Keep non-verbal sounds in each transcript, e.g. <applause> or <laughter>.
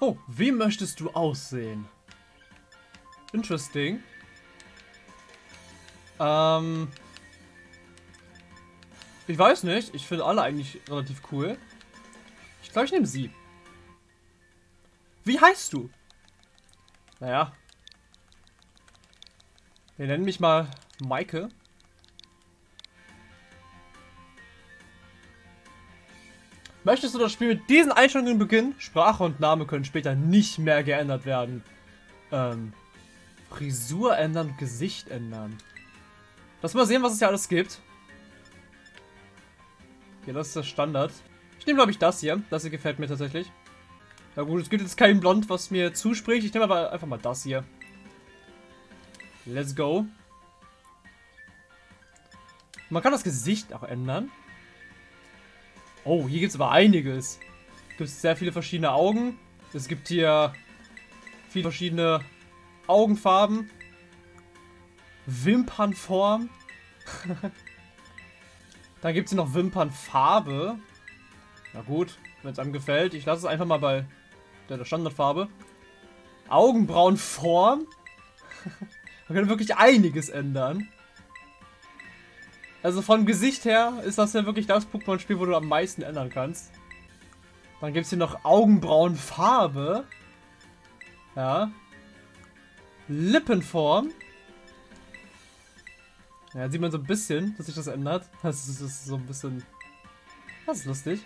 Oh, wie möchtest du aussehen? Interesting. Ähm. Ich weiß nicht. Ich finde alle eigentlich relativ cool. Ich glaube, ich nehme sie. Wie heißt du? Naja. Wir nennen mich mal Maike. Möchtest du das Spiel mit diesen Einstellungen beginnen? Sprache und Name können später nicht mehr geändert werden. Ähm, Frisur ändern, Gesicht ändern. Lass mal sehen, was es hier alles gibt. Okay, das ist der Standard. Ich nehme, glaube ich, das hier. Das hier gefällt mir tatsächlich. Na gut, es gibt jetzt kein Blond, was mir zuspricht. Ich nehme aber einfach mal das hier. Let's go. Man kann das Gesicht auch ändern. Oh, hier gibt es aber einiges. Es gibt sehr viele verschiedene Augen. Es gibt hier viele verschiedene Augenfarben. Wimpernform. <laughs> Dann gibt es hier noch Wimpernfarbe. Na gut, wenn es einem gefällt. Ich lasse es einfach mal bei der Standardfarbe. Augenbrauenform. <laughs> Man kann wirklich einiges ändern. Also vom Gesicht her ist das ja wirklich das Pokémon-Spiel, wo du am meisten ändern kannst. Dann gibt es hier noch Augenbrauenfarbe. Ja. Lippenform. Ja, sieht man so ein bisschen, dass sich das ändert. <laughs> Das ist, das ist so ein bisschen... Das ist lustig.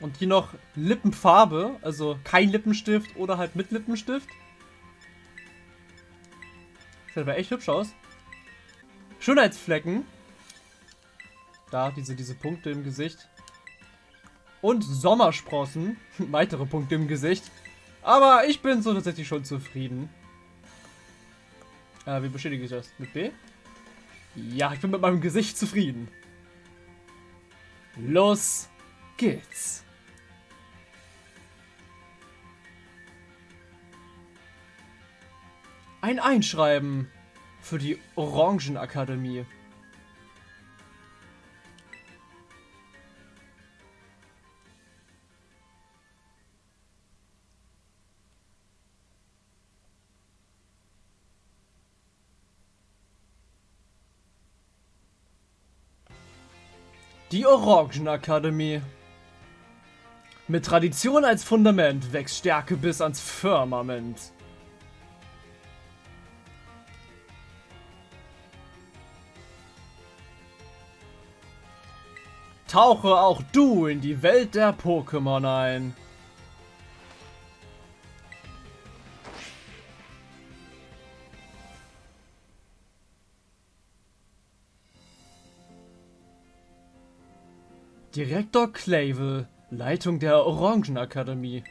Und hier noch Lippenfarbe, also kein Lippenstift oder halt mit Lippenstift. Sieht aber echt hübsch aus. Schönheitsflecken. Da, diese, diese Punkte im Gesicht. Und Sommersprossen. <laughs> Weitere Punkte im Gesicht. Aber ich bin so tatsächlich schon zufrieden. Äh, wie bestätige ich das? Mit B? Ja, ich bin mit meinem Gesicht zufrieden. Los geht's. Ein Einschreiben für die Orangenakademie. Die Orangenakademie. Mit Tradition als Fundament wächst Stärke bis ans Firmament. Tauche auch du in die Welt der Pokémon ein. Direktor Clavel, Leitung der Orangenakademie.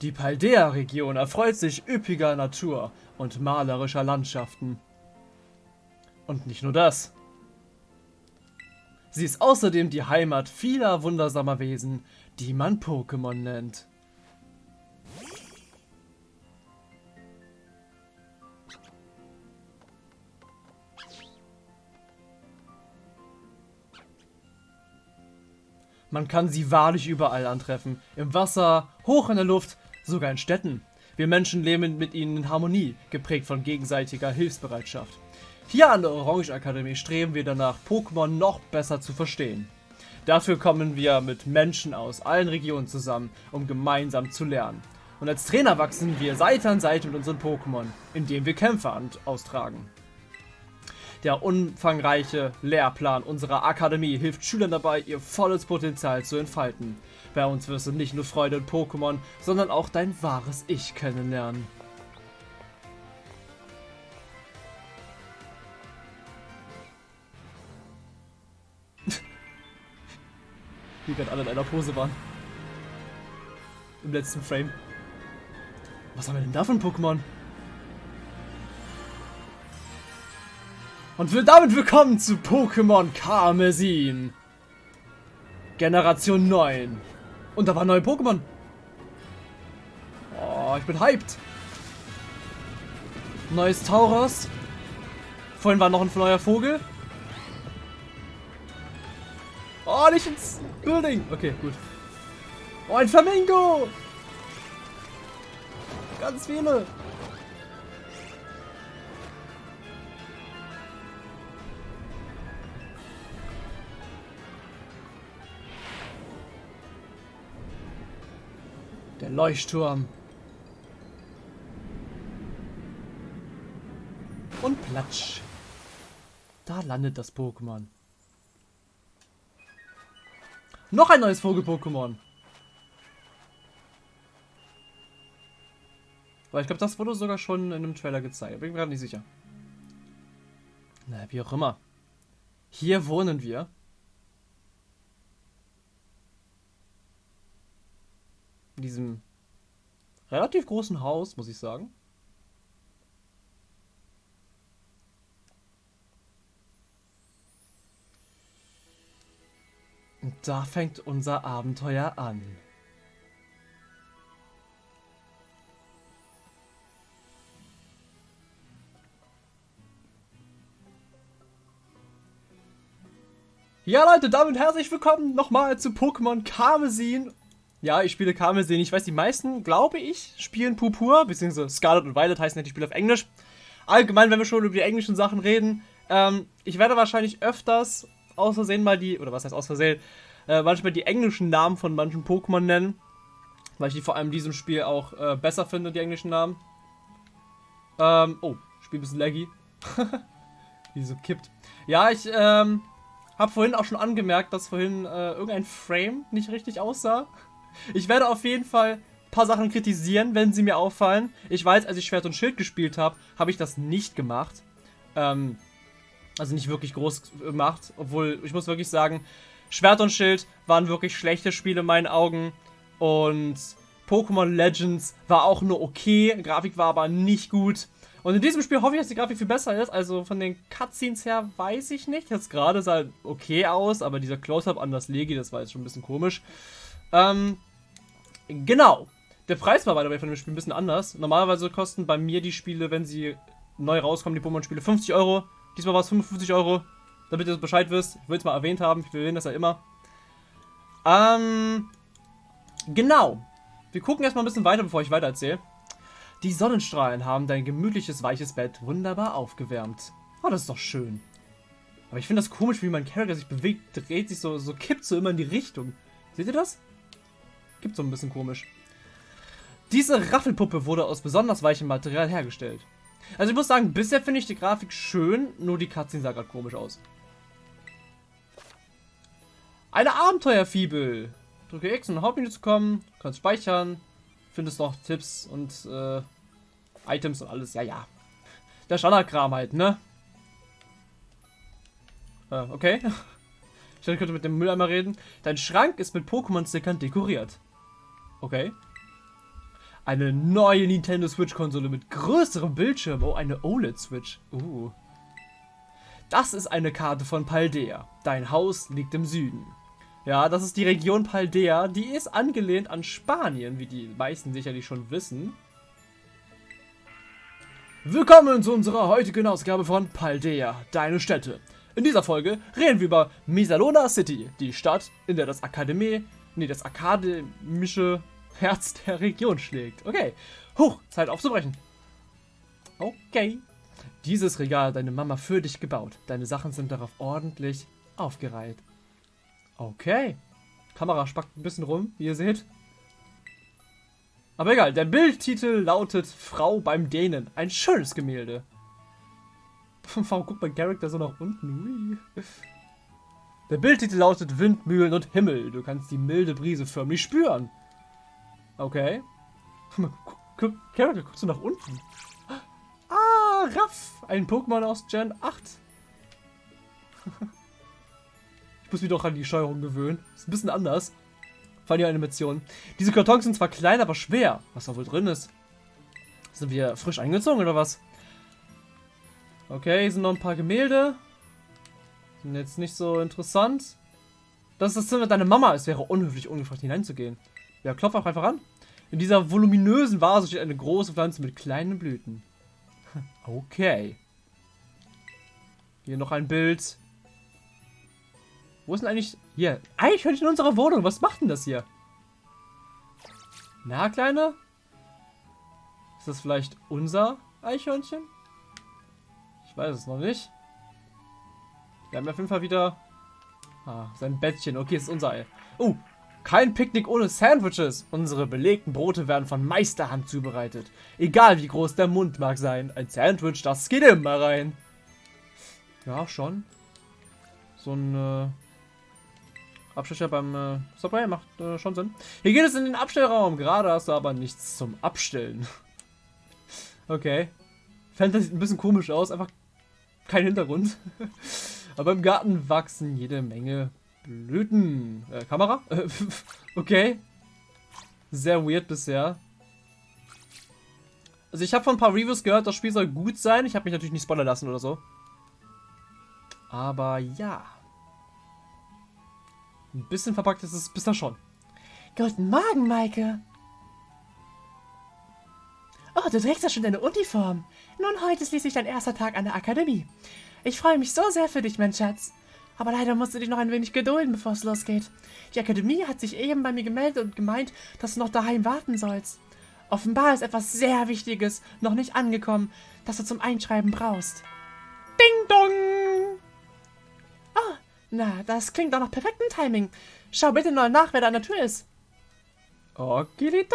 Die Paldea-Region erfreut sich üppiger Natur und malerischer Landschaften. Und nicht nur das. Sie ist außerdem die Heimat vieler wundersamer Wesen, die man Pokémon nennt. Man kann sie wahrlich überall antreffen. Im Wasser, hoch in der Luft, sogar in Städten. Wir Menschen leben mit ihnen in Harmonie, geprägt von gegenseitiger Hilfsbereitschaft. Hier an der Orange Akademie streben wir danach, Pokémon noch besser zu verstehen. Dafür kommen wir mit Menschen aus allen Regionen zusammen, um gemeinsam zu lernen. Und als Trainer wachsen wir Seite an Seite mit unseren Pokémon, indem wir Kämpfe austragen. Der umfangreiche Lehrplan unserer Akademie hilft Schülern dabei, ihr volles Potenzial zu entfalten. Bei uns wirst du nicht nur Freude in Pokémon, sondern auch dein wahres Ich kennenlernen. <laughs> Wie gerade alle in einer Pose waren. Im letzten Frame. Was haben wir denn da für ein Pokémon? Und damit willkommen zu Pokémon Karmesin. Generation 9. Und da waren neue Pokémon. Oh, ich bin hyped. Neues Tauros. Vorhin war noch ein neuer Vogel. Oh, nicht ins Building. Okay, gut. Oh, ein Flamingo. Ganz viele. Leuchtturm. Und platsch. Da landet das Pokémon. Noch ein neues Vogel-Pokémon. Weil ich glaube, das wurde sogar schon in einem Trailer gezeigt. Bin mir gerade nicht sicher. Na, wie auch immer. Hier wohnen wir. In diesem relativ großen Haus, muss ich sagen. Und da fängt unser Abenteuer an. Ja Leute, damit herzlich willkommen nochmal zu Pokémon Karmesin. Ja, ich spiele Karmesin. Ich weiß, die meisten, glaube ich, spielen Purpur, beziehungsweise Scarlet und Violet heißen ja die Spiele auf Englisch. Allgemein, wenn wir schon über die englischen Sachen reden, ähm, ich werde wahrscheinlich öfters aus Versehen mal die, oder was heißt aus Versehen, äh, manchmal die englischen Namen von manchen Pokémon nennen. Weil ich die vor allem in diesem Spiel auch äh, besser finde, die englischen Namen. Ähm, oh, Spiel ein bisschen laggy. <laughs> Wie so kippt. Ja, ich ähm, habe vorhin auch schon angemerkt, dass vorhin äh, irgendein Frame nicht richtig aussah. Ich werde auf jeden Fall ein paar Sachen kritisieren, wenn sie mir auffallen. Ich weiß, als ich Schwert und Schild gespielt habe, habe ich das nicht gemacht. Ähm, also nicht wirklich groß gemacht. Obwohl, ich muss wirklich sagen, Schwert und Schild waren wirklich schlechte Spiele in meinen Augen. Und Pokémon Legends war auch nur okay. Grafik war aber nicht gut. Und in diesem Spiel hoffe ich, dass die Grafik viel besser ist. Also von den Cutscenes her weiß ich nicht. Jetzt gerade sah okay aus, aber dieser Close-Up an das Legi, das war jetzt schon ein bisschen komisch. Ähm, genau. Der Preis war bei von dem Spiel ein bisschen anders. Normalerweise kosten bei mir die Spiele, wenn sie neu rauskommen, die Pokémon-Spiele 50 Euro. Diesmal war es 55 Euro. Damit ihr Bescheid wisst. Ich will es mal erwähnt haben. Ich erwähne das ja immer. Ähm, genau. Wir gucken erstmal ein bisschen weiter, bevor ich weiter erzähle. Die Sonnenstrahlen haben dein gemütliches, weiches Bett wunderbar aufgewärmt. Oh, das ist doch schön. Aber ich finde das komisch, wie mein Charakter sich bewegt, dreht sich so, so kippt so immer in die Richtung. Seht ihr das? Gibt so ein bisschen komisch. Diese Raffelpuppe wurde aus besonders weichem Material hergestellt. Also ich muss sagen, bisher finde ich die Grafik schön, nur die Cutscene sah gerade komisch aus. Eine Abenteuerfibel. Drücke X, um in Hauptmenü zu kommen. Kannst speichern. Findest noch Tipps und äh, Items und alles. Ja, ja. Der Standardkram halt, ne? Äh, okay. <laughs> Ich könnte mit dem Mülleimer reden. Dein Schrank ist mit Pokémon-Stickern dekoriert. Okay. Eine neue Nintendo Switch-Konsole mit größerem Bildschirm. Oh, eine OLED-Switch. Uh. Das ist eine Karte von Paldea. Dein Haus liegt im Süden. Ja, das ist die Region Paldea. Die ist angelehnt an Spanien, wie die meisten sicherlich schon wissen. Willkommen zu unserer heutigen Ausgabe von Paldea, deine Städte. In dieser Folge reden wir über Misalona City, die Stadt, in der das Akademie, nee, das akademische Herz <laughs> der Region schlägt. Okay. Huch, Zeit aufzubrechen. Okay. Dieses Regal hat deine Mama für dich gebaut. Deine Sachen sind darauf ordentlich aufgereiht. Okay. Kamera spackt ein bisschen rum, wie ihr seht. Aber egal, der Bildtitel lautet Frau beim Dänen. Ein schönes Gemälde. <laughs> Warum guckt mein Charakter so nach unten? Ui. Der Bildtitel lautet Windmühlen und Himmel. Du kannst die milde Brise förmlich spüren. Okay. <laughs> Charakter, guckst du nach unten? Ah, Raff! Ein Pokémon aus Gen 8. <laughs> ich muss mich doch an die Steuerung gewöhnen. Ist ein bisschen anders. Fand die Animation. Diese Kartons sind zwar klein, aber schwer. Was da wohl drin ist. Sind wir frisch eingezogen oder was? Okay, hier sind noch ein paar Gemälde. Sind jetzt nicht so interessant. Das ist das Zimmer deiner Mama. Es wäre unhöflich, ungefragt hineinzugehen. Ja, klopf auch einfach an. In dieser voluminösen Vase steht eine große Pflanze mit kleinen Blüten. <laughs> Okay. Hier noch ein Bild. Wo ist denn eigentlich... Hier. Ich in unserer Wohnung. Was macht denn das hier? Na, Kleine? Ist das vielleicht unser Eichhörnchen? Ich weiß es noch nicht. Wir haben auf jeden Fall wieder... Ah, sein Bettchen. Okay, ist unser Ei. Oh, kein Picknick ohne Sandwiches. Unsere belegten Brote werden von Meisterhand zubereitet. Egal wie groß der Mund mag sein. Ein Sandwich, das geht immer rein. Ja, schon. So ein äh, Abstecher beim äh, Subway macht äh, schon Sinn. Hier geht es in den Abstellraum. Gerade hast du aber nichts zum Abstellen. <laughs> okay. Fenster sieht ein bisschen komisch aus. Einfach kein Hintergrund. <laughs> aber im Garten wachsen jede Menge Blüten. Äh, Kamera? <laughs> okay. Sehr weird bisher. Also ich habe von ein paar Reviews gehört, das Spiel soll gut sein. Ich habe mich natürlich nicht spoilern lassen oder so. Aber ja. Ein bisschen verpackt ist es bisher schon. Guten Morgen, Maike. Oh, du trägst ja schon deine Uniform. Nun, heute ist schließlich dein erster Tag an der Akademie. Ich freue mich so sehr für dich, mein Schatz. Aber leider musst du dich noch ein wenig gedulden, bevor es losgeht. Die Akademie hat sich eben bei mir gemeldet und gemeint, dass du noch daheim warten sollst. Offenbar ist etwas sehr Wichtiges noch nicht angekommen, das du zum Einschreiben brauchst. Ding dong! Oh, na, das klingt doch nach perfektem Timing. Schau bitte mal nach, wer da an der Tür ist. Okili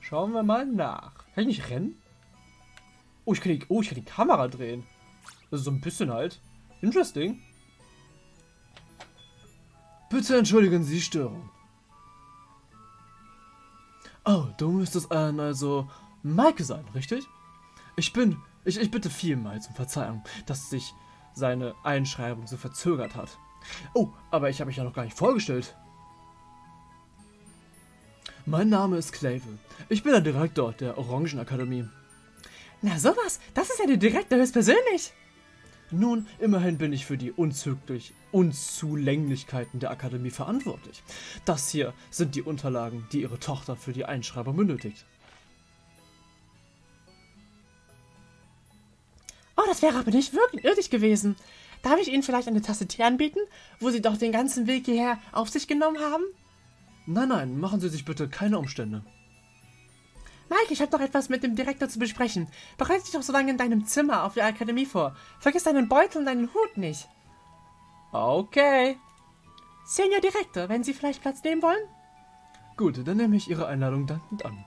Schauen wir mal nach. Kann ich nicht rennen? Oh, ich kann die, oh, ich kann die Kamera drehen. Ist so ein bisschen halt. Interesting. Bitte entschuldigen Sie Störung. Oh, du müsstest ein, also Maike sein, richtig? Ich bin, ich, ich bitte vielmals um Verzeihung, dass sich seine Einschreibung so verzögert hat. Oh, aber ich habe mich ja noch gar nicht vorgestellt. Mein Name ist Clavel. Ich bin der Direktor der Orangenakademie. Na sowas, das ist ja der Direktor höchstpersönlich. Nun, immerhin bin ich für die unzüglich Unzulänglichkeiten der Akademie verantwortlich. Das hier sind die Unterlagen, die Ihre Tochter für die Einschreibung benötigt. Oh, das wäre aber nicht wirklich nötig gewesen. Darf ich Ihnen vielleicht eine Tasse Tee anbieten, wo Sie doch den ganzen Weg hierher auf sich genommen haben? Nein, nein, machen Sie sich bitte keine Umstände. Mike, ich habe noch etwas mit dem Direktor zu besprechen. Bereite dich doch so lange in deinem Zimmer auf der Akademie vor. Vergiss deinen Beutel und deinen Hut nicht. Okay. Senior Direktor, wenn Sie vielleicht Platz nehmen wollen? Gut, dann nehme ich Ihre Einladung dankend an.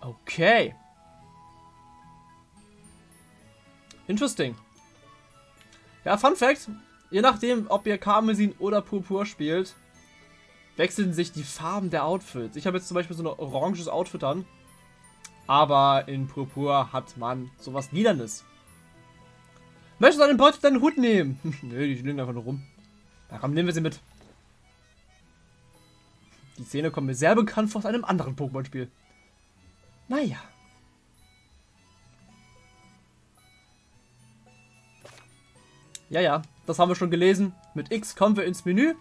Okay. Interesting. Ja, Fun Fact. Je nachdem, ob ihr Karmesin oder Purpur spielt, wechseln sich die Farben der Outfits. Ich habe jetzt zum Beispiel so ein oranges Outfit an. Aber in Purpur hat man sowas Liedernes. Möchtest du deinen Beutel deinen Hut nehmen? <laughs> Nö, die liegen einfach nur rum. Na komm, nehmen wir sie mit. Die Szene kommt mir sehr bekannt vor aus einem anderen Pokémon-Spiel. Naja. Ja, ja, das haben wir schon gelesen. Mit X kommen wir ins Menü.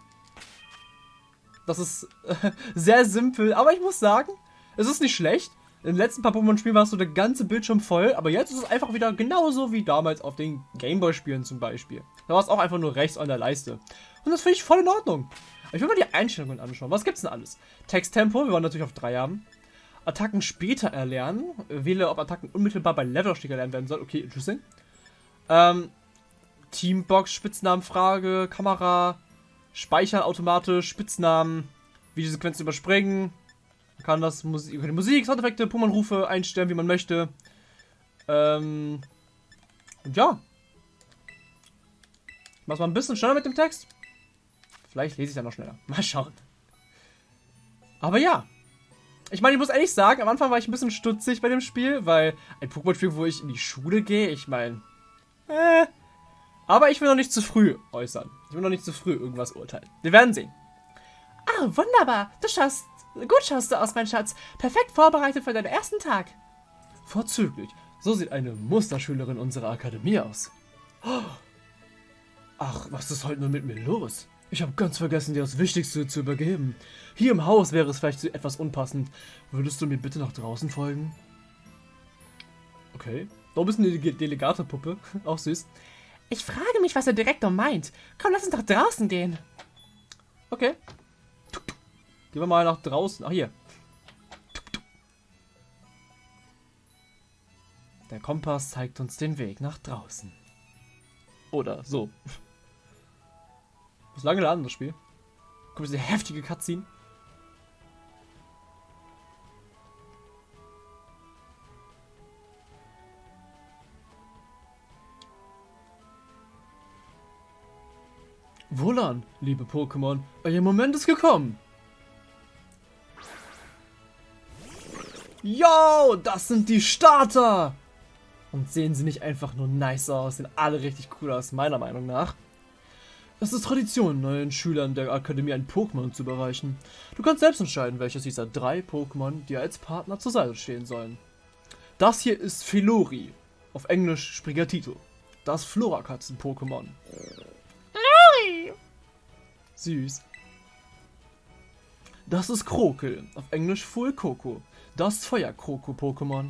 Das ist äh, <laughs> sehr simpel, aber ich muss sagen, es ist nicht schlecht. Im letzten paar Pokémon-Spielen war es so der ganze Bildschirm voll, aber jetzt ist es einfach wieder genauso wie damals auf den Gameboy-Spielen zum Beispiel. Da war es auch einfach nur rechts an der Leiste. Und das finde ich voll in Ordnung. Ich will mal die Einstellungen anschauen. Was gibt's denn alles? Texttempo, wir wollen natürlich auf 3 haben. Attacken später erlernen. Wähle, ob Attacken unmittelbar bei Levelaufstieg erlernt werden sollen. Okay, interesting. Ähm, Teambox, Spitznamenfrage, Kamera, Speichern automatisch, Spitznamen, Videosequenzen überspringen. Man kann das Musik, die Musik, Soundeffekte, Pokémon-Rufe einstellen, wie man möchte. Ähm, und ja. Mach's mal ein bisschen schneller mit dem Text. Vielleicht lese ich dann noch schneller. <laughs> Mal schauen. Aber ja. Ich meine, ich muss ehrlich sagen, am Anfang war ich ein bisschen stutzig bei dem Spiel, weil ein Pokémon-Spiel, wo ich in die Schule gehe, ich meine, äh, aber ich will noch nicht zu früh äußern. Ich will noch nicht zu früh irgendwas urteilen. Wir werden sehen. Ah, wunderbar. Du schaust, gut schaust du aus, mein Schatz. Perfekt vorbereitet für deinen ersten Tag. Vorzüglich. So sieht eine Musterschülerin unserer Akademie aus. Ach, was ist heute nur mit mir los? Ich habe ganz vergessen, dir das Wichtigste zu übergeben. Hier im Haus wäre es vielleicht etwas unpassend. Würdest du mir bitte nach draußen folgen? Okay. Da bist du eine Delegatepuppe. <laughs> Auch süß. Ich frage mich, was der Direktor meint. Komm, lass uns doch draußen gehen. Okay. Gehen wir mal nach draußen. Ach, hier. Der Kompass zeigt uns den Weg nach draußen. Oder so. Das ist lange laden, das Spiel. Guck mal, diese heftige Cutscene. Wohlan, liebe Pokémon, euer Moment ist gekommen. Yo, das sind die Starter! Und sehen sie nicht einfach nur nice aus, sehen alle richtig cool aus, meiner Meinung nach. Es ist Tradition, neuen Schülern der Akademie ein Pokémon zu überreichen. Du kannst selbst entscheiden, welches dieser drei Pokémon dir als Partner zur Seite stehen sollen. Das hier ist Filori, auf Englisch Sprigatito, das Florakatzen-Pokémon. Süß. Das ist Krokel, auf Englisch Fullkoko, das Feuerkroko-Pokémon.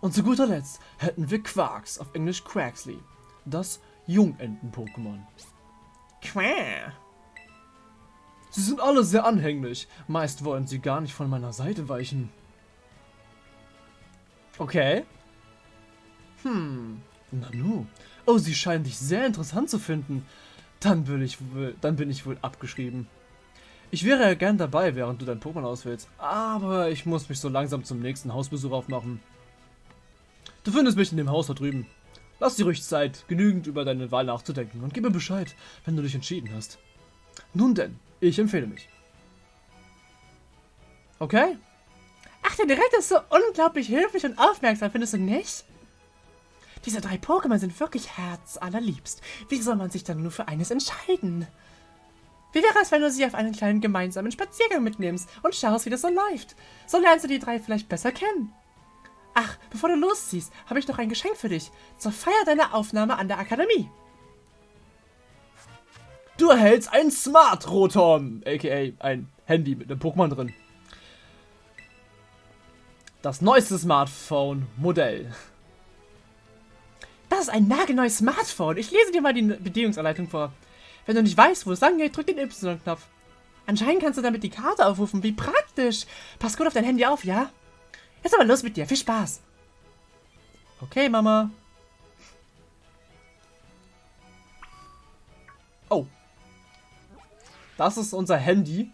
Und zu guter Letzt hätten wir Quarks, auf Englisch Quaxley, das Jungenten-Pokémon. Quack. Sie sind alle sehr anhänglich. Meist wollen sie gar nicht von meiner Seite weichen. Okay. Hm. Nanu. Oh, sie scheinen dich sehr interessant zu finden. Dann, will ich, dann bin ich wohl abgeschrieben. Ich wäre ja gern dabei, während du dein Pokémon auswählst. Aber ich muss mich so langsam zum nächsten Hausbesuch aufmachen. Du findest mich in dem Haus da drüben. Lass dir ruhig Zeit, genügend über deine Wahl nachzudenken und gib mir Bescheid, wenn du dich entschieden hast. Nun denn, ich empfehle mich. Okay? Ach, der Direktor ist so unglaublich höflich und aufmerksam, findest du nicht? Diese drei Pokémon sind wirklich herzallerliebst. Wie soll man sich dann nur für eines entscheiden? Wie wäre es, wenn du sie auf einen kleinen gemeinsamen Spaziergang mitnimmst und schaust, wie das so läuft? So lernst du die drei vielleicht besser kennen. Ach, bevor du losziehst, habe ich noch ein Geschenk für dich. Zur Feier deiner Aufnahme an der Akademie. Du erhältst ein Smart Rotom, aka ein Handy mit einem Pokémon drin. Das neueste Smartphone-Modell. Ist ein nagelneues Smartphone. Ich lese dir mal die Bedienungsanleitung vor. Wenn du nicht weißt, wo es lang geht, drück den Y-Knopf. Anscheinend kannst du damit die Karte aufrufen. Wie praktisch. Pass gut auf dein Handy auf, ja? Jetzt aber los mit dir. Viel Spaß. Okay, Mama. Oh. Das ist unser Handy.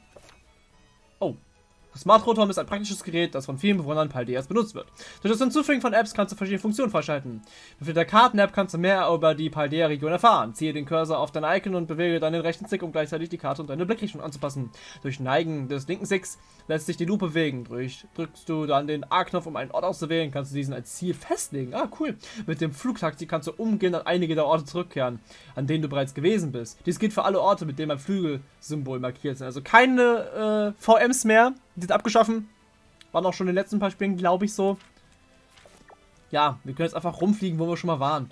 Oh. Smart Rotom ist ein praktisches Gerät, das von vielen Bewohnern Paldeas benutzt wird. Durch das Hinzufügen von Apps kannst du verschiedene Funktionen freischalten. Mit der Karten-App kannst du mehr über die Paldea-Region erfahren. Ziehe den Cursor auf dein Icon und bewege dann den rechten Stick, um gleichzeitig die Karte und deine Blickrichtung anzupassen. Durch Neigen des linken Sticks lässt sich die Lupe bewegen. Durch drückst du dann den A-Knopf, um einen Ort auszuwählen, kannst du diesen als Ziel festlegen. Ah, cool. Mit dem Flugtaxi kannst du umgehend an einige der Orte zurückkehren, an denen du bereits gewesen bist. Dies gilt für alle Orte, mit denen ein Flügelsymbol markiert sind. Also keine äh, VMs mehr sind abgeschaffen. Waren auch schon in den letzten paar Spielen, glaube ich, so. Ja, wir können jetzt einfach rumfliegen, wo wir schon mal waren.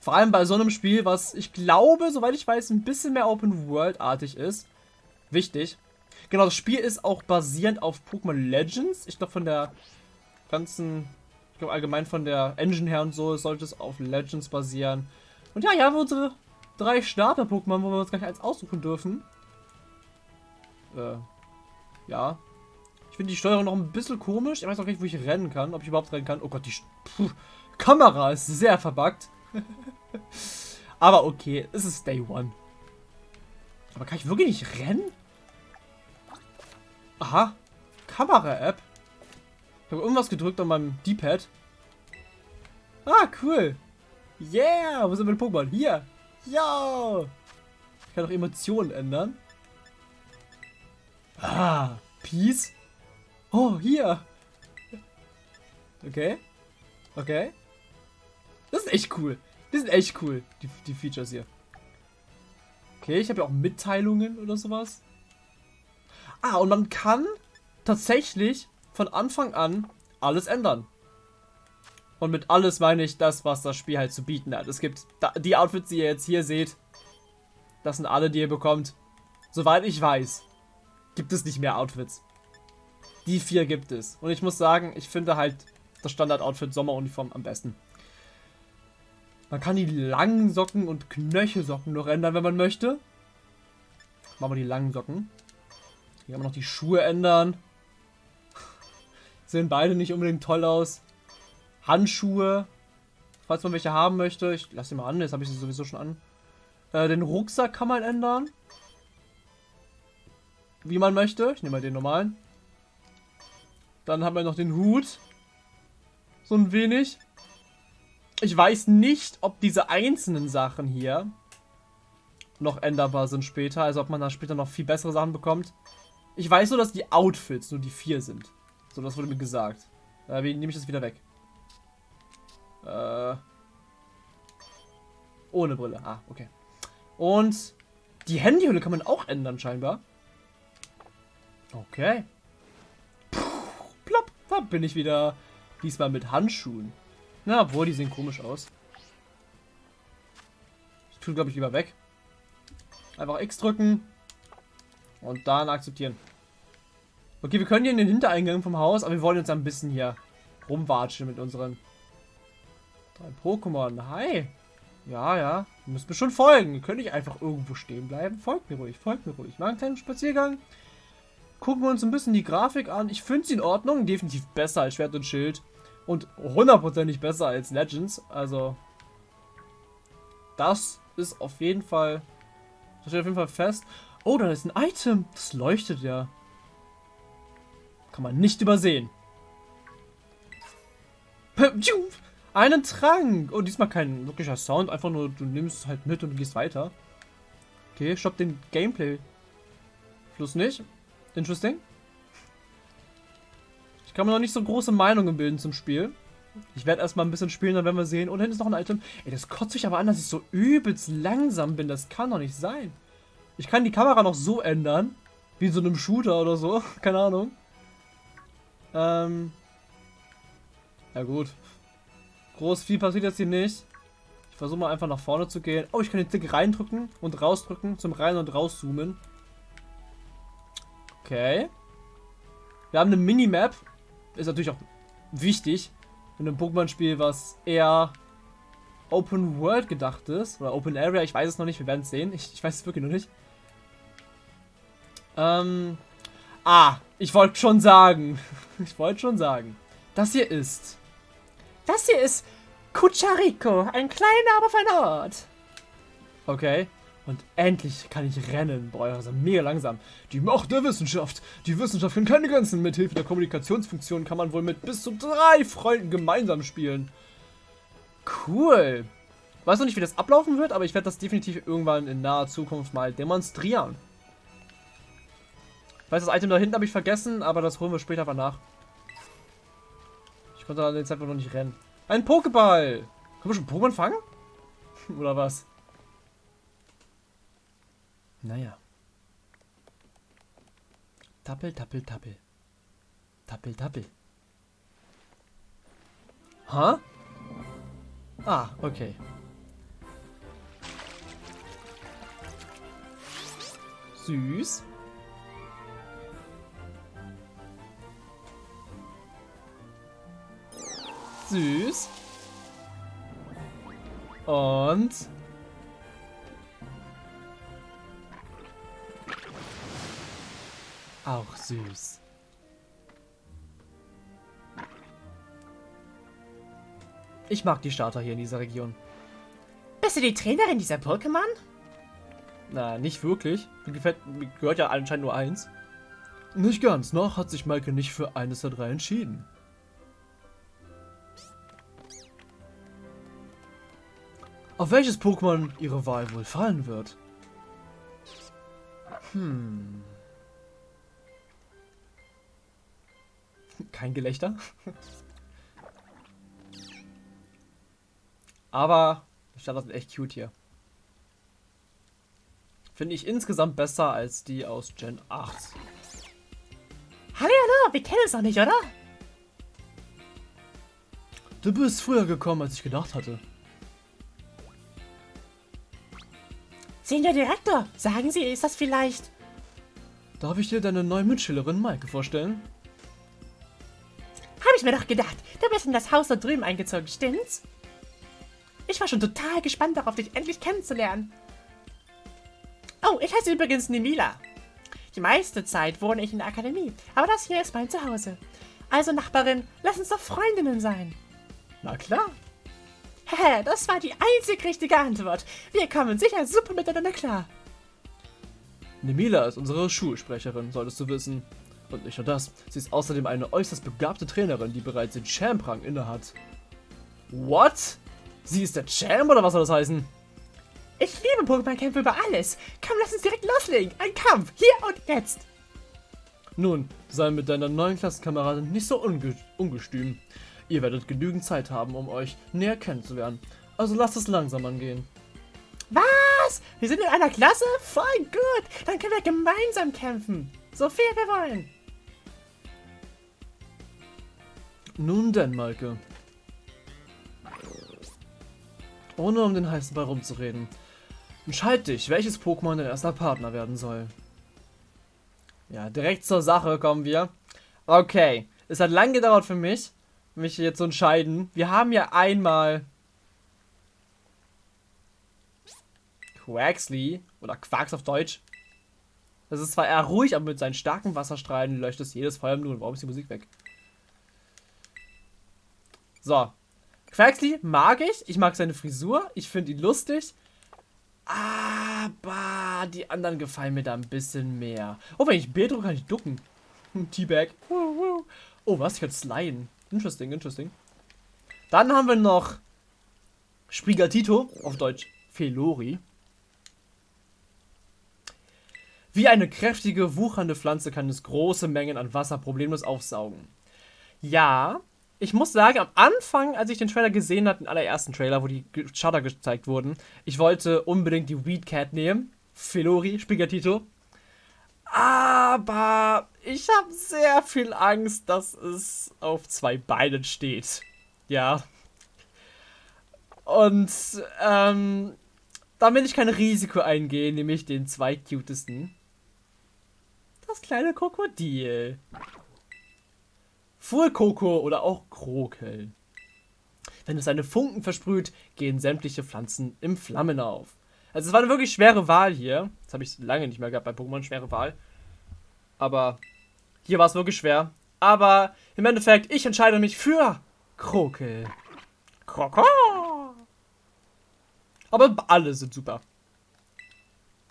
Vor allem bei so einem Spiel, was ich glaube, soweit ich weiß, ein bisschen mehr Open-World-artig ist. Wichtig. Genau, das Spiel ist auch basierend auf Pokémon Legends. Ich glaube, von der ganzen, ich glaube allgemein von der Engine her und so, sollte es auf Legends basieren. Und ja, hier haben wir unsere drei Starter-Pokémon, wo wir uns gleich eins aussuchen dürfen. Äh, ja. Ich finde die Steuerung noch ein bisschen komisch. Ich weiß auch nicht, wo ich rennen kann. Ob ich überhaupt rennen kann. Oh Gott, die Puh, Kamera ist sehr verbuggt. <laughs> Aber okay, es ist Day One. Aber kann ich wirklich nicht rennen? Aha. Kamera-App. Ich habe irgendwas gedrückt an meinem D-Pad. Ah, cool. Yeah, wo sind meine Pokémon? Hier. Ja. Ich kann auch Emotionen ändern. Ah. Peace? Oh, hier. Okay. Okay. Das ist echt cool. Die sind echt cool, die, die Features hier. Okay, ich habe ja auch Mitteilungen oder sowas. Ah, und man kann tatsächlich von Anfang an alles ändern. Und mit alles meine ich das, was das Spiel halt zu bieten hat. Es gibt die Outfits, die ihr jetzt hier seht. Das sind alle, die ihr bekommt. Soweit ich weiß gibt es nicht mehr Outfits. Die vier gibt es. Und ich muss sagen, ich finde halt das Standard-Outfit Sommeruniform am besten. Man kann die langen Socken und Knöchelsocken noch ändern, wenn man möchte. Machen wir die langen Socken. Hier haben wir noch die Schuhe ändern. Sehen beide nicht unbedingt toll aus. Handschuhe. Falls man welche haben möchte. Ich lasse sie mal an, jetzt habe ich sie sowieso schon an. Äh, den Rucksack kann man ändern. Wie man möchte. Ich nehme mal den normalen. Dann haben wir noch den Hut. So ein wenig. Ich weiß nicht, ob diese einzelnen Sachen hier noch änderbar sind später. Also ob man da später noch viel bessere Sachen bekommt. Ich weiß nur, dass die Outfits nur die vier sind. So, das wurde mir gesagt. Äh, wie nehme ich das wieder weg? Äh, ohne Brille. Ah, okay. Und die Handyhülle kann man auch ändern, scheinbar. Okay. Puh, plopp, da bin ich wieder. Diesmal mit Handschuhen. Na, obwohl, die sehen komisch aus. Ich tue, glaube ich, lieber weg. Einfach X drücken. Und dann akzeptieren. Okay, wir können hier in den Hintereingang vom Haus, aber wir wollen uns ein bisschen hier rumwatschen mit unseren drei Pokémon. Hi. Ja, ja. Müsst mir schon folgen. Ihr könnt nicht einfach irgendwo stehen bleiben. Folgt mir ruhig, folgt mir ruhig. Mal einen kleinen Spaziergang. Gucken wir uns ein bisschen die Grafik an. Ich finde sie in Ordnung. Definitiv besser als Schwert und Schild. Und hundertprozentig besser als Legends. Also, das ist auf jeden Fall das steht auf jeden Fall fest. Oh, da ist ein Item. Das leuchtet ja. Kann man nicht übersehen. Einen Trank. Und oh, diesmal kein wirklicher Sound. Einfach nur, du nimmst es halt mit und gehst weiter. Okay, stopp den Gameplay. Fluss nicht. Interesting. Ich kann mir noch nicht so große Meinungen bilden zum Spiel. Ich werde erstmal ein bisschen spielen, dann werden wir sehen. Und hinten ist noch ein Item. Ey, das kotzt sich aber an, dass ich so übelst langsam bin. Das kann doch nicht sein. Ich kann die Kamera noch so ändern. Wie in so einem Shooter oder so. <laughs> Keine Ahnung. Ähm. Ja gut. Groß viel passiert jetzt hier nicht. Ich versuche mal einfach nach vorne zu gehen. Oh, ich kann den Stick reindrücken und rausdrücken. Zum Rein- und Rauszoomen. Okay. Wir haben eine Minimap. Ist natürlich auch wichtig in einem Pokémon-Spiel, was eher Open World gedacht ist. Oder Open Area, ich weiß es noch nicht, wir werden es sehen. Ich, ich, weiß es wirklich noch nicht. Ähm. Ah, ich wollte schon sagen. <laughs> ich wollte schon sagen. Das hier ist. Das hier ist Cucharico, ein kleiner, aber feiner Ort. Okay. Und endlich kann ich rennen. Boah, das ist mega langsam. Die Macht der Wissenschaft. Die Wissenschaft kennt keine Grenzen. Mit Hilfe der Kommunikationsfunktion kann man wohl mit bis zu drei Freunden gemeinsam spielen. Cool. Weiß noch nicht, wie das ablaufen wird, aber ich werde das definitiv irgendwann in naher Zukunft mal demonstrieren. Ich weiß, das Item da hinten habe ich vergessen, aber das holen wir später mal nach. Ich konnte an den Zeitpunkt noch nicht rennen. Ein Pokéball! Können wir schon Pokémon fangen? <laughs> Oder was? Naja. Tappel, tappel, tappel. Tappel, tappel. Ha? Ah, okay. Süß. Süß. Und Auch süß. Ich mag die Starter hier in dieser Region. Bist du die Trainerin dieser Pokémon? Na, nicht wirklich. Mir, gefällt, mir gehört ja anscheinend nur eins. Nicht ganz. Noch hat sich Maike nicht für eines der drei entschieden. Auf welches Pokémon ihre Wahl wohl fallen wird? Hm. Kein Gelächter. Aber die Standards sind echt cute hier. Finde ich insgesamt besser als die aus Gen 8. Hallo, hallo, wir kennen es noch nicht, oder? Du bist früher gekommen, als ich gedacht hatte. Senior Direktor, sagen Sie, ist das vielleicht... Darf ich dir deine neue Mitschülerin Maike vorstellen? Ich mir doch gedacht. Du bist in das Haus da drüben eingezogen, stimmt's? Ich war schon total gespannt darauf, dich endlich kennenzulernen. Oh, ich heiße übrigens Nimila. Die meiste Zeit wohne ich in der Akademie, aber das hier ist mein Zuhause. Also, Nachbarin, lass uns doch Freundinnen sein. Na klar. Hä, das war die einzig richtige Antwort. Wir kommen sicher super miteinander klar. Nemila ist unsere Schulsprecherin, solltest du wissen. Und nicht nur das, sie ist außerdem eine äußerst begabte Trainerin, die bereits den Champ-Rang innehat. What? Sie ist der Champ oder was soll das heißen? Ich liebe Pokémon-Kämpfe über alles. Komm, lass uns direkt loslegen. Ein Kampf, hier und jetzt. Nun, sei mit deiner neuen Klassenkameradin nicht so unge ungestüm. Ihr werdet genügend Zeit haben, um euch näher kennenzulernen. Also lasst es langsam angehen. Was? Wir sind in einer Klasse? Voll gut. Dann können wir gemeinsam kämpfen. So viel wir wollen. Nun denn, Maike. Ohne um den heißen Ball rumzureden. Entscheid dich, welches Pokémon dein erster Partner werden soll. Ja, direkt zur Sache kommen wir. Okay, es hat lang gedauert für mich, mich jetzt zu entscheiden. Wir haben ja einmal Quaxley oder Quarks auf Deutsch. Das ist zwar eher ruhig, aber mit seinen starken Wasserstrahlen löscht es jedes Feuer im Nun. Warum ist die Musik weg? So. Quaxley mag ich. Ich mag seine Frisur. Ich finde ihn lustig. Aber die anderen gefallen mir da ein bisschen mehr. Oh, wenn ich B drücke, kann ich ducken. Teabag. Oh, was? Ich kann sliden. Interesting, interesting. Dann haben wir noch Sprigatito, auf Deutsch Felori. Wie eine kräftige, wuchernde Pflanze kann es große Mengen an Wasser problemlos aufsaugen. Ja, ich muss sagen, am Anfang, als ich den Trailer gesehen habe, den allerersten Trailer, wo die Shutter gezeigt wurden, ich wollte unbedingt die Weed Cat nehmen. Felori, Spigatito. Aber ich habe sehr viel Angst, dass es auf zwei Beinen steht. Ja. Und ähm, da will ich kein Risiko eingehen, nämlich den zweitcutesten. Das kleine Krokodil. Fuhrkoko oder auch Krokel. Wenn es seine Funken versprüht, gehen sämtliche Pflanzen im Flammen auf. Also es war eine wirklich schwere Wahl hier. Das habe ich lange nicht mehr gehabt bei Pokémon, schwere Wahl. Aber hier war es wirklich schwer. Aber im Endeffekt, ich entscheide mich für Krokel. Kroko. Aber alle sind super.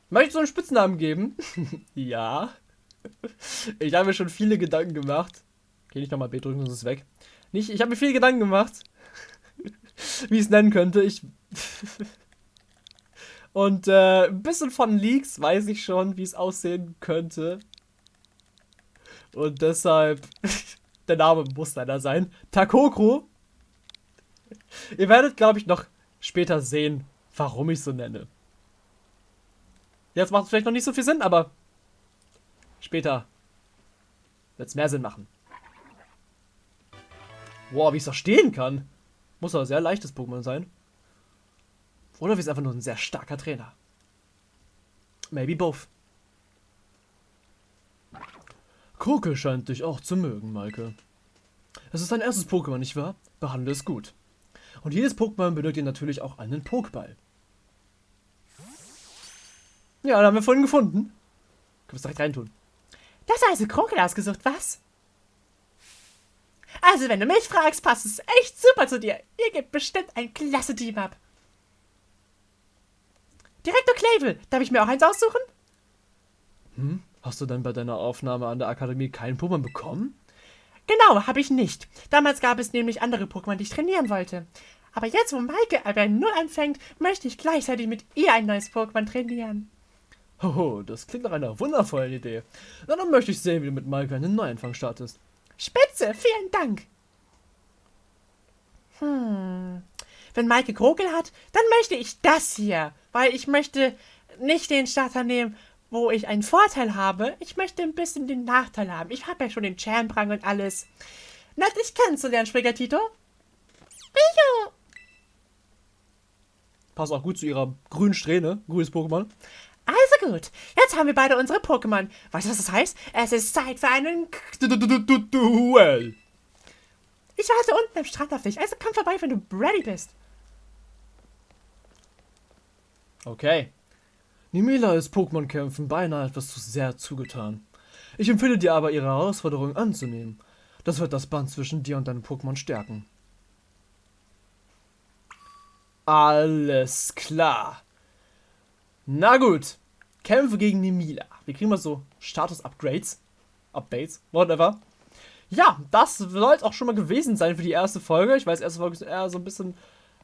Möchtest du einen Spitznamen geben? <laughs> ja. Ich habe mir schon viele Gedanken gemacht. Okay, nicht nochmal B drücken, sonst ist es weg. Nicht, ich habe mir viele Gedanken gemacht, <laughs> wie ich es nennen könnte. Ich <laughs> Und äh, ein bisschen von Leaks weiß ich schon, wie es aussehen könnte. Und deshalb, <laughs> der Name muss leider sein. Takokro. Ihr werdet, glaube ich, noch später sehen, warum ich so nenne. Jetzt macht es vielleicht noch nicht so viel Sinn, aber später wird es mehr Sinn machen. Wow, wie es stehen kann. Muss aber sehr leichtes Pokémon sein. Oder wie es einfach nur ein sehr starker Trainer. Maybe both. Kroke scheint dich auch zu mögen, Maike. Es ist dein erstes Pokémon, nicht wahr? Behandle es gut. Und jedes Pokémon benötigt natürlich auch einen Pokéball. Ja, da haben wir vorhin gefunden. Können wir es direkt reintun. Das also Krokel ausgesucht, was? Also, wenn du mich fragst, passt es echt super zu dir. Ihr gebt bestimmt ein klasse Team ab. Direktor Clavel, darf ich mir auch eins aussuchen? Hm? Hast du dann bei deiner Aufnahme an der Akademie keinen Pokémon bekommen? Genau, habe ich nicht. Damals gab es nämlich andere Pokémon, die ich trainieren wollte. Aber jetzt, wo Maike bei Null anfängt, möchte ich gleichzeitig mit ihr ein neues Pokémon trainieren. Hoho, das klingt nach einer wundervollen Idee. Na, dann möchte ich sehen, wie du mit Maike einen Neuanfang startest. Spitze, vielen Dank. Hm. Wenn Maike Krogel hat, dann möchte ich das hier. Weil ich möchte nicht den Starter nehmen, wo ich einen Vorteil habe. Ich möchte ein bisschen den Nachteil haben. Ich habe ja schon den Champrang und alles. Nett, dich kennenzulernen, Sprigatito. Bicho. Passt auch gut zu ihrer grünen Strähne. Grünes Pokémon. Also gut, jetzt haben wir beide unsere Pokémon. Weißt du, was das heißt? Es ist Zeit für einen Duell. Ich warte unten am Strand auf dich, also komm vorbei, wenn du ready bist. Okay. Nimila ist Pokémon-Kämpfen beinahe etwas zu sehr zugetan. Ich empfehle dir aber, ihre Herausforderung anzunehmen. Das wird das Band zwischen dir und deinem Pokémon stärken. Alles klar. Na gut. Kämpfe gegen Nemila. Wir kriegen mal so Status-Upgrades. Updates, whatever. Ja, das soll es auch schon mal gewesen sein für die erste Folge. Ich weiß, erste Folge ist eher so ein bisschen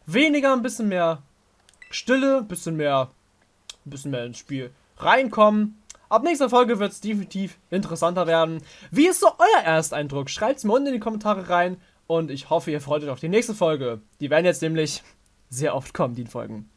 weniger, ein bisschen mehr Stille, ein bisschen mehr, ein bisschen mehr ins Spiel reinkommen. Ab nächster Folge wird es definitiv interessanter werden. Wie ist so euer Ersteindruck? Schreibt es mir unten in die Kommentare rein und ich hoffe, ihr freut euch auf die nächste Folge. Die werden jetzt nämlich sehr oft kommen, die Folgen.